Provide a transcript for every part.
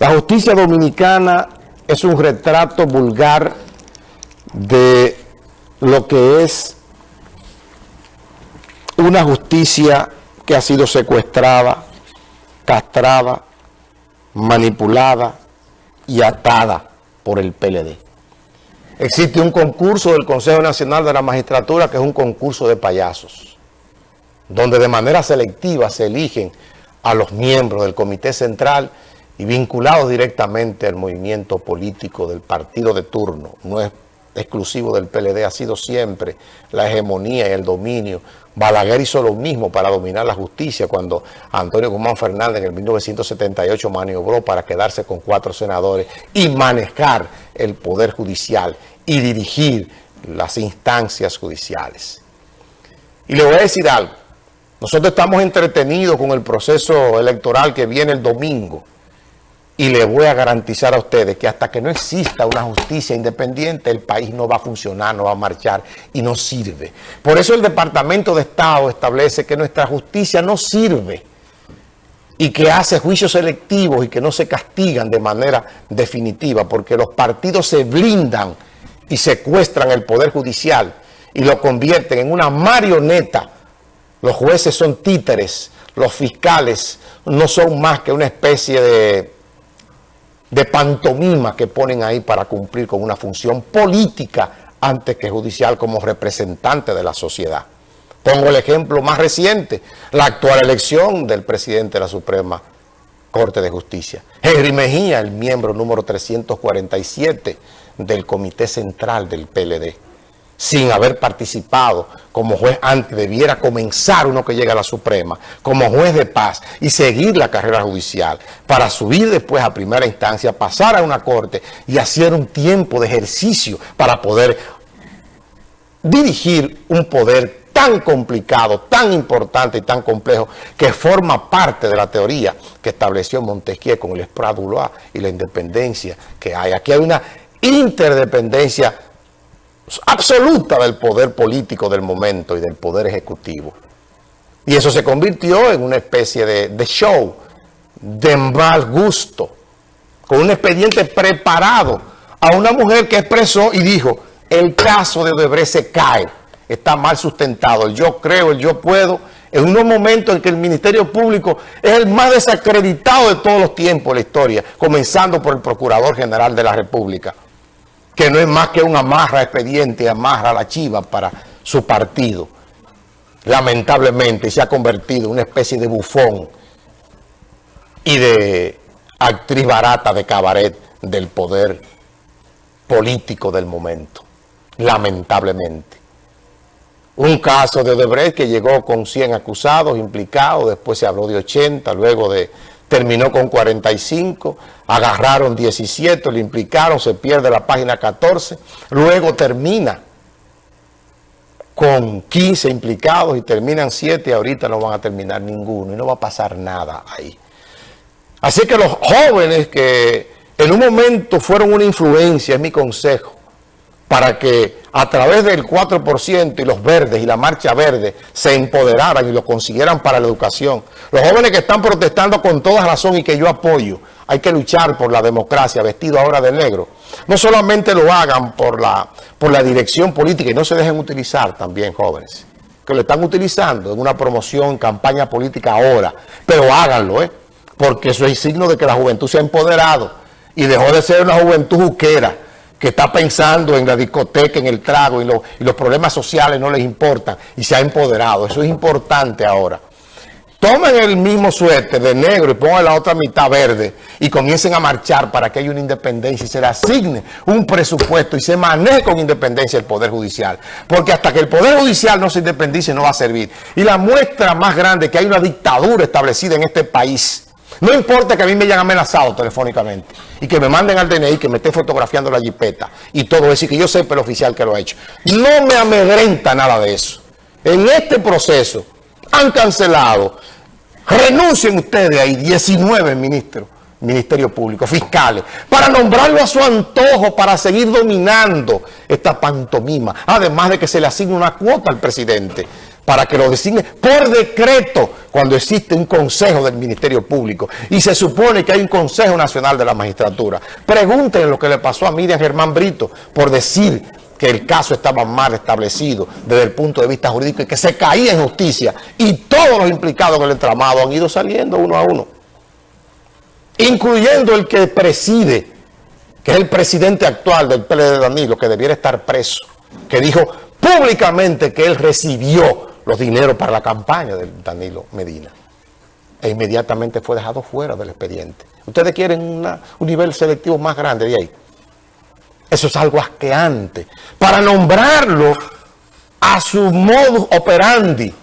La justicia dominicana es un retrato vulgar de lo que es una justicia que ha sido secuestrada, castrada, manipulada y atada por el PLD. Existe un concurso del Consejo Nacional de la Magistratura que es un concurso de payasos, donde de manera selectiva se eligen a los miembros del Comité Central y vinculados directamente al movimiento político del partido de turno, no es exclusivo del PLD, ha sido siempre la hegemonía y el dominio. Balaguer hizo lo mismo para dominar la justicia cuando Antonio Guzmán Fernández en el 1978 maniobró para quedarse con cuatro senadores y manejar el poder judicial y dirigir las instancias judiciales. Y le voy a decir algo, nosotros estamos entretenidos con el proceso electoral que viene el domingo, y le voy a garantizar a ustedes que hasta que no exista una justicia independiente, el país no va a funcionar, no va a marchar y no sirve. Por eso el Departamento de Estado establece que nuestra justicia no sirve y que hace juicios selectivos y que no se castigan de manera definitiva, porque los partidos se blindan y secuestran el Poder Judicial y lo convierten en una marioneta. Los jueces son títeres, los fiscales no son más que una especie de de pantomima que ponen ahí para cumplir con una función política antes que judicial como representante de la sociedad. Pongo el ejemplo más reciente, la actual elección del presidente de la Suprema Corte de Justicia. Henry Mejía, el miembro número 347 del Comité Central del PLD sin haber participado como juez antes, debiera comenzar uno que llega a la Suprema, como juez de paz y seguir la carrera judicial para subir después a primera instancia, pasar a una corte y hacer un tiempo de ejercicio para poder dirigir un poder tan complicado, tan importante y tan complejo que forma parte de la teoría que estableció Montesquieu con el Esprat y la independencia que hay. Aquí hay una interdependencia absoluta del poder político del momento y del poder ejecutivo. Y eso se convirtió en una especie de, show de mal gusto, con un expediente preparado a una mujer que expresó y dijo, el caso de Odebrecht se cae, está mal sustentado, el yo creo, el yo puedo, en unos momentos en que el Ministerio Público es el más desacreditado de todos los tiempos de la historia, comenzando por el Procurador General de la República que no es más que un amarra expediente, amarra la chiva para su partido. Lamentablemente se ha convertido en una especie de bufón y de actriz barata de cabaret del poder político del momento. Lamentablemente. Un caso de Odebrecht que llegó con 100 acusados implicados, después se habló de 80, luego de terminó con 45, agarraron 17, le implicaron, se pierde la página 14, luego termina con 15 implicados y terminan 7 y ahorita no van a terminar ninguno y no va a pasar nada ahí. Así que los jóvenes que en un momento fueron una influencia, es mi consejo, para que a través del 4% y los verdes y la marcha verde se empoderaran y lo consiguieran para la educación. Los jóvenes que están protestando con toda razón y que yo apoyo, hay que luchar por la democracia vestido ahora de negro. No solamente lo hagan por la, por la dirección política y no se dejen utilizar también jóvenes, que lo están utilizando en una promoción, campaña política ahora, pero háganlo, ¿eh? porque eso es signo de que la juventud se ha empoderado y dejó de ser una juventud juquera que está pensando en la discoteca, en el trago y, los problemas sociales no les importan y se ha empoderado. Eso es importante ahora. Tomen el mismo suéter de negro y pongan la otra mitad verde y comiencen a marchar para que haya una independencia y se le asigne un presupuesto y se maneje con independencia el Poder Judicial. Porque hasta que el Poder Judicial no se independice no va a servir. Y la muestra más grande que hay una dictadura establecida en este país no importa que a mí me hayan amenazado telefónicamente y que me manden al DNI, que me esté fotografiando la jipeta y todo eso y que yo sepa el oficial que lo ha hecho. No me amedrenta nada de eso. En este proceso han cancelado, renuncien ustedes ahí 19 ministros, Ministerio Público, fiscales, para nombrarlo a su antojo, para seguir dominando esta pantomima, además de que se le asigne una cuota al presidente para que lo designe por decreto cuando existe un consejo del Ministerio Público. Y se supone que hay un Consejo Nacional de la Magistratura. Pregúntenle lo que le pasó a Miriam Germán Brito por decir que el caso estaba mal establecido desde el punto de vista jurídico y que se caía en justicia. Y todos los implicados en el entramado han ido saliendo uno a uno, incluyendo el que preside, que es el presidente actual del PLD de Danilo, que debiera estar preso, que dijo públicamente que él recibió los dineros para la campaña de Danilo Medina e inmediatamente fue dejado fuera del expediente. Ustedes quieren un nivel selectivo más grande de ahí. Eso es algo asqueante. Para nombrarlo a su modus operandi.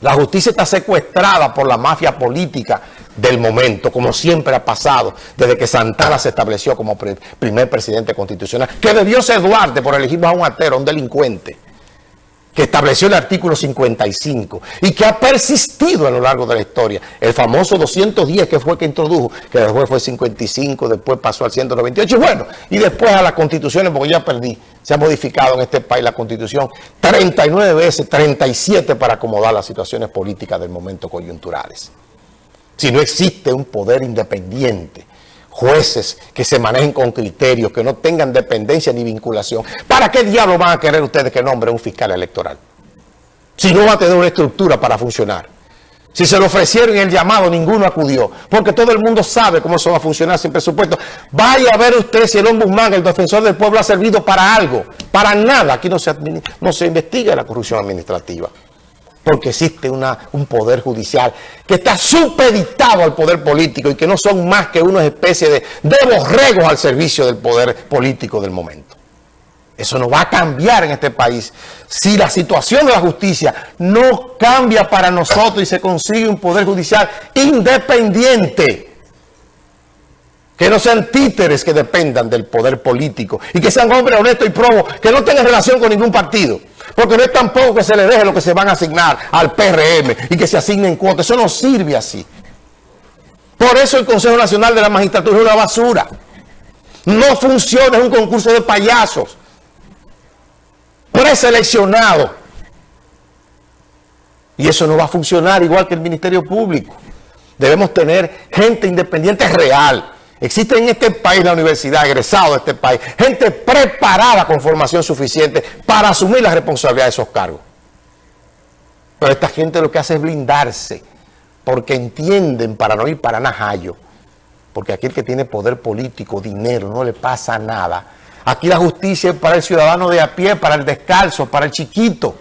La justicia está secuestrada por la mafia política del momento, como siempre ha pasado desde que Santana se estableció como primer presidente constitucional, que debió ser Duarte por elegir a un atero, a un delincuente que estableció el artículo 55 y que ha persistido a lo largo de la historia. El famoso 210 que fue que introdujo, que después fue 55, después pasó al 198, y bueno, y después a las constituciones, porque ya perdí, se ha modificado en este país la constitución 39 veces, 37 para acomodar las situaciones políticas del momento coyunturales. Si no existe un poder independiente, jueces que se manejen con criterios, que no tengan dependencia ni vinculación. ¿Para qué diablo van a querer ustedes que nombre un fiscal electoral? Si no va a tener una estructura para funcionar. Si se lo ofrecieron el llamado, ninguno acudió. Porque todo el mundo sabe cómo eso va a funcionar sin presupuesto. Vaya a ver usted si el ombudsman, el defensor del pueblo, ha servido para algo. Para nada. Aquí no se, no se investiga la corrupción administrativa porque existe un poder judicial que está supeditado al poder político y que no son más que una especie de, de borregos al servicio del poder político del momento. Eso no va a cambiar en este país si la situación de la justicia no cambia para nosotros y se consigue un poder judicial independiente que no sean títeres que dependan del poder político y que sean hombres honestos y probos, que no tengan relación con ningún partido. Porque no es tampoco que se le deje lo que se van a asignar al PRM y que se asignen cuotas. Eso no sirve así. Por eso el Consejo Nacional de la Magistratura es una basura. No funciona, es un concurso de payasos. Preseleccionado. Y eso no va a funcionar igual que el Ministerio Público. Debemos tener gente independiente real Existe en este país, la universidad, egresado de este país, gente preparada con formación suficiente para asumir la responsabilidad de esos cargos. Pero esta gente lo que hace es blindarse, porque entienden para no ir para Najayo, porque aquel que tiene poder político, dinero, no le pasa nada. Aquí la justicia es para el ciudadano de a pie, para el descalzo, para el chiquito.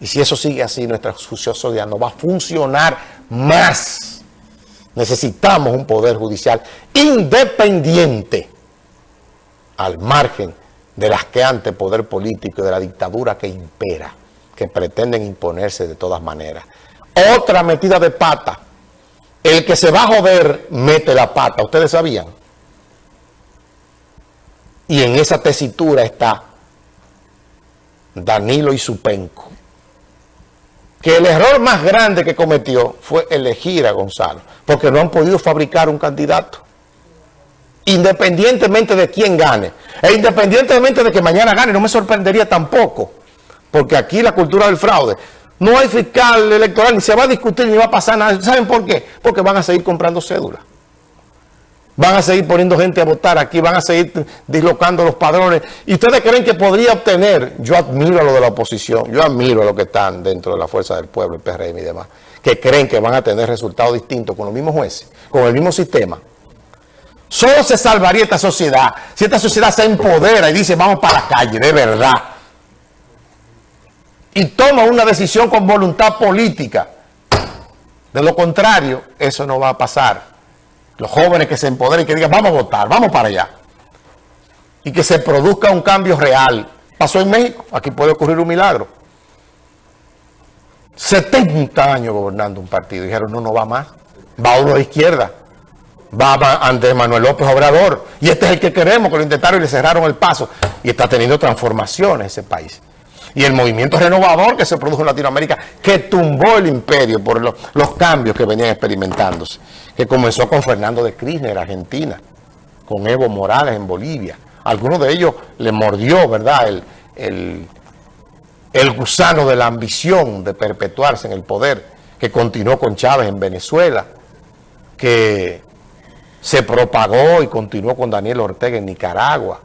Y si eso sigue así, nuestra justicia no va a funcionar más. Necesitamos un poder judicial independiente al margen de las que ante poder político y de la dictadura que impera, que pretenden imponerse de todas maneras. Otra metida de pata. El que se va a joder mete la pata. ¿Ustedes sabían? Y en esa tesitura está Danilo y Supenco que el error más grande que cometió fue elegir a Gonzalo, porque no han podido fabricar un candidato. Independientemente de quién gane, e independientemente de que mañana gane, no me sorprendería tampoco, porque aquí la cultura del fraude, no hay fiscal electoral, ni se va a discutir, ni va a pasar nada. ¿Saben por qué? Porque van a seguir comprando cédulas. Van a seguir poniendo gente a votar aquí, van a seguir dislocando los padrones. ¿Y ustedes creen que podría obtener? Yo admiro a lo de la oposición, yo admiro a los que están dentro de la fuerza del pueblo, el PRM y demás, que creen que van a tener resultados distintos con los mismos jueces, con el mismo sistema. Solo se salvaría esta sociedad si esta sociedad se empodera y dice vamos para la calle, de verdad. Y toma una decisión con voluntad política. De lo contrario, eso no va a pasar los jóvenes que se empoderen y que digan, vamos a votar, vamos para allá. Y que se produzca un cambio real. Pasó en México, aquí puede ocurrir un milagro. 70 años gobernando un partido. Dijeron, no, no va más. Va uno de izquierda. Va Andrés Manuel López Obrador. Y este es el que queremos, que lo intentaron y le cerraron el paso. Y está teniendo transformaciones ese país y el movimiento renovador que se produjo en Latinoamérica, que tumbó el imperio por los cambios que venían experimentándose, que comenzó con Fernando de Kirchner, Argentina, con Evo Morales en Bolivia. Algunos de ellos le mordió, ¿verdad?, el, el gusano de la ambición de perpetuarse en el poder, que continuó con Chávez en Venezuela, que se propagó y continuó con Daniel Ortega en Nicaragua,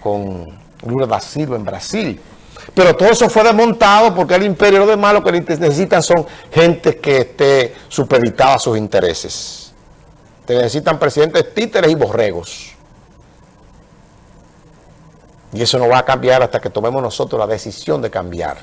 con Lula da Silva en Brasil. Pero todo eso fue desmontado porque el imperio lo demás lo que necesitan son gente que esté supeditada a sus intereses. Te necesitan presidentes títeres y borregos. Y eso no va a cambiar hasta que tomemos nosotros la decisión de cambiar.